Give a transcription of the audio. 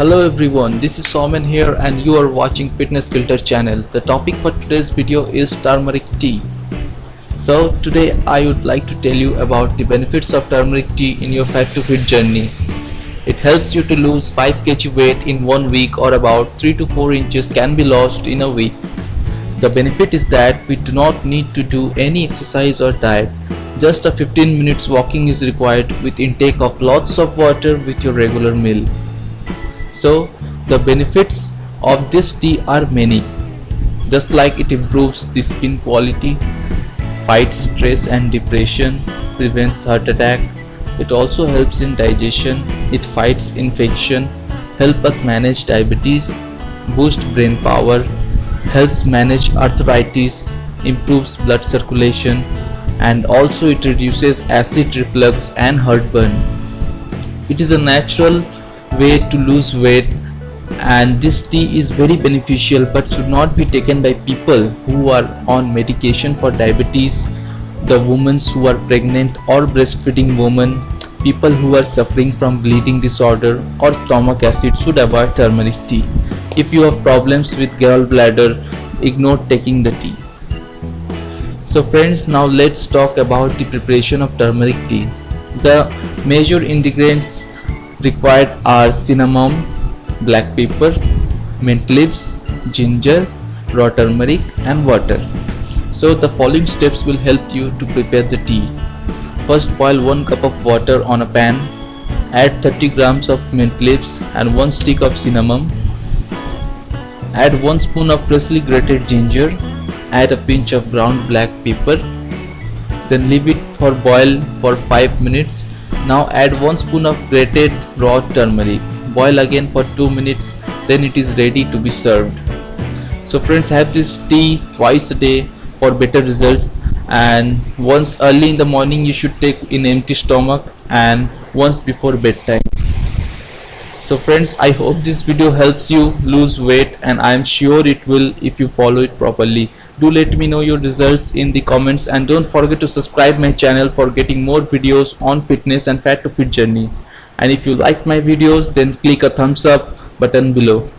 Hello everyone, this is Somen here and you are watching Fitness Filter channel. The topic for today's video is turmeric tea. So today I would like to tell you about the benefits of turmeric tea in your fat to fit journey. It helps you to lose 5 kg weight in one week or about 3 to 4 inches can be lost in a week. The benefit is that we do not need to do any exercise or diet. Just a 15 minutes walking is required with intake of lots of water with your regular meal. So the benefits of this tea are many. Just like it improves the skin quality, fights stress and depression, prevents heart attack, it also helps in digestion, it fights infection, help us manage diabetes, boost brain power, helps manage arthritis, improves blood circulation and also it reduces acid reflux and heartburn. It is a natural way to lose weight and this tea is very beneficial but should not be taken by people who are on medication for diabetes, the women who are pregnant or breastfeeding women, people who are suffering from bleeding disorder or stomach acid should avoid turmeric tea. If you have problems with gallbladder, ignore taking the tea. So friends, now let's talk about the preparation of turmeric tea. The major ingredients required are cinnamon, black pepper, mint leaves, ginger, raw turmeric and water. So the following steps will help you to prepare the tea. First boil 1 cup of water on a pan. Add 30 grams of mint leaves and 1 stick of cinnamon Add 1 spoon of freshly grated ginger. Add a pinch of ground black pepper. Then leave it for boil for 5 minutes. Now add 1 spoon of grated raw turmeric. Boil again for 2 minutes. Then it is ready to be served. So friends have this tea twice a day for better results and once early in the morning you should take in empty stomach and once before bedtime so friends i hope this video helps you lose weight and i am sure it will if you follow it properly. Do let me know your results in the comments and don't forget to subscribe my channel for getting more videos on fitness and fat to fit journey. And if you like my videos then click a thumbs up button below